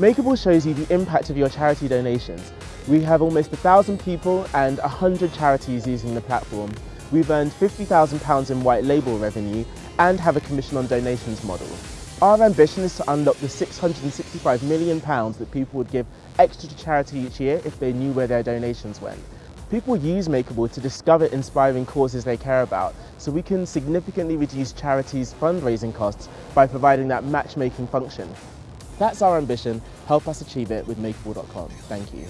Makeable shows you the impact of your charity donations. We have almost a thousand people and a hundred charities using the platform. We've earned £50,000 in white label revenue and have a commission on donations model. Our ambition is to unlock the £665 million that people would give extra to charity each year if they knew where their donations went. People use Makeable to discover inspiring causes they care about, so we can significantly reduce charities' fundraising costs by providing that matchmaking function. That's our ambition. Help us achieve it with makeable.com. Thank you.